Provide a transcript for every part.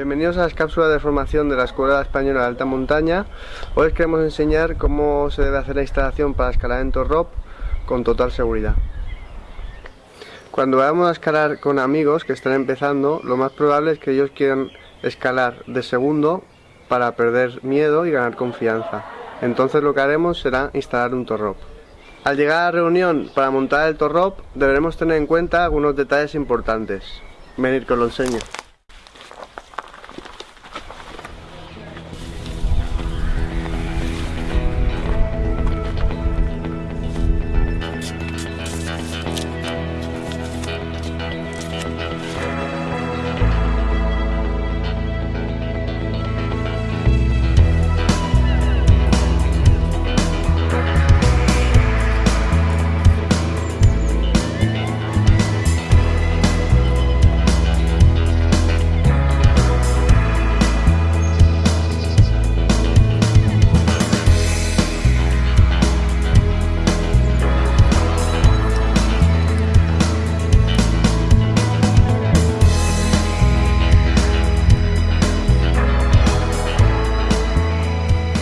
Bienvenidos a las cápsulas de formación de la Escuela Española de Alta Montaña. Hoy os queremos enseñar cómo se debe hacer la instalación para escalar en Torrop con total seguridad. Cuando vayamos a escalar con amigos que están empezando, lo más probable es que ellos quieran escalar de segundo para perder miedo y ganar confianza. Entonces lo que haremos será instalar un Torrop. Al llegar a la reunión para montar el Torrop deberemos tener en cuenta algunos detalles importantes. Venir que os lo enseño.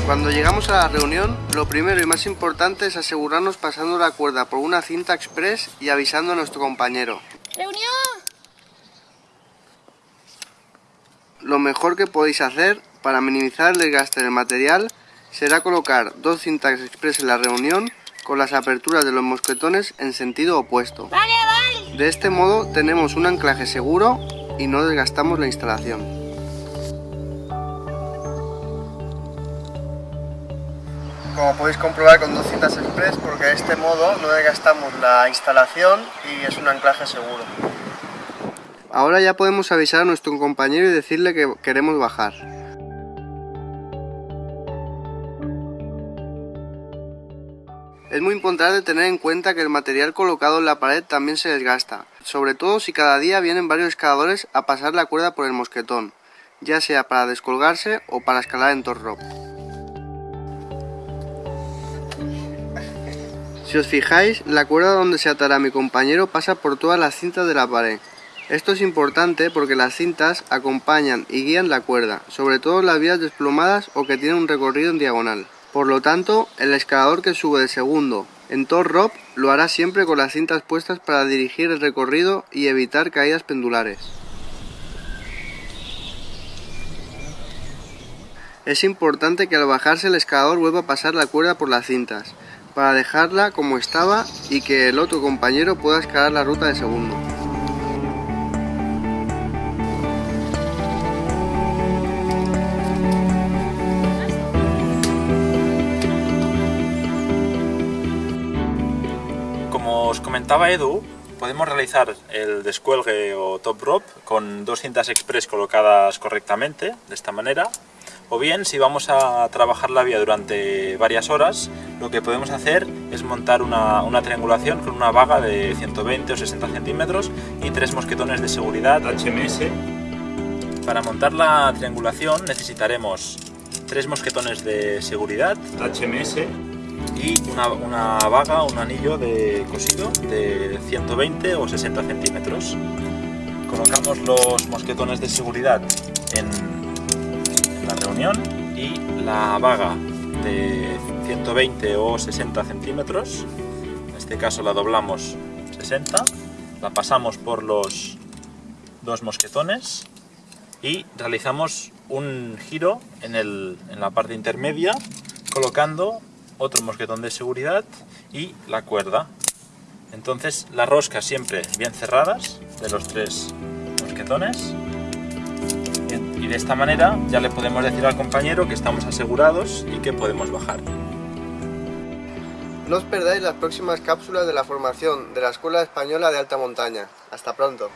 Cuando llegamos a la reunión, lo primero y más importante es asegurarnos pasando la cuerda por una cinta express y avisando a nuestro compañero. ¡Reunión! Lo mejor que podéis hacer para minimizar el desgaste del material será colocar dos cintas express en la reunión con las aperturas de los mosquetones en sentido opuesto. ¡Vale, vale! De este modo tenemos un anclaje seguro y no desgastamos la instalación. Como podéis comprobar con dos cintas express porque de este modo no desgastamos la instalación y es un anclaje seguro. Ahora ya podemos avisar a nuestro compañero y decirle que queremos bajar. Es muy importante tener en cuenta que el material colocado en la pared también se desgasta, sobre todo si cada día vienen varios escaladores a pasar la cuerda por el mosquetón, ya sea para descolgarse o para escalar en torrop. Si os fijáis, la cuerda donde se atará mi compañero pasa por todas las cintas de la pared. Esto es importante porque las cintas acompañan y guían la cuerda, sobre todo las vías desplomadas o que tienen un recorrido en diagonal. Por lo tanto, el escalador que sube de segundo en Tor Rope lo hará siempre con las cintas puestas para dirigir el recorrido y evitar caídas pendulares. Es importante que al bajarse el escalador vuelva a pasar la cuerda por las cintas, para dejarla como estaba y que el otro compañero pueda escalar la ruta de segundo. Como os comentaba Edu, podemos realizar el descuelgue o top rope con dos cintas express colocadas correctamente, de esta manera, o bien, si vamos a trabajar la vía durante varias horas, lo que podemos hacer es montar una, triangulación con una vaga de 120 o 60 centímetros y tres mosquetones de seguridad HMS. Para montar la triangulación necesitaremos tres mosquetones de seguridad HMS y una, vaga, un anillo de cosido de 120 o 60 centímetros. Colocamos los mosquetones de seguridad en la reunión y la vaga de 120 o 60 centímetros, en este caso la doblamos 60, la pasamos por los dos mosquetones y realizamos un giro en, el, en la parte intermedia colocando otro mosquetón de seguridad y la cuerda. Entonces las roscas siempre bien cerradas de los tres mosquetones de esta manera ya le podemos decir al compañero que estamos asegurados y que podemos bajar. No os perdáis las próximas cápsulas de la formación de la Escuela Española de Alta Montaña. Hasta pronto.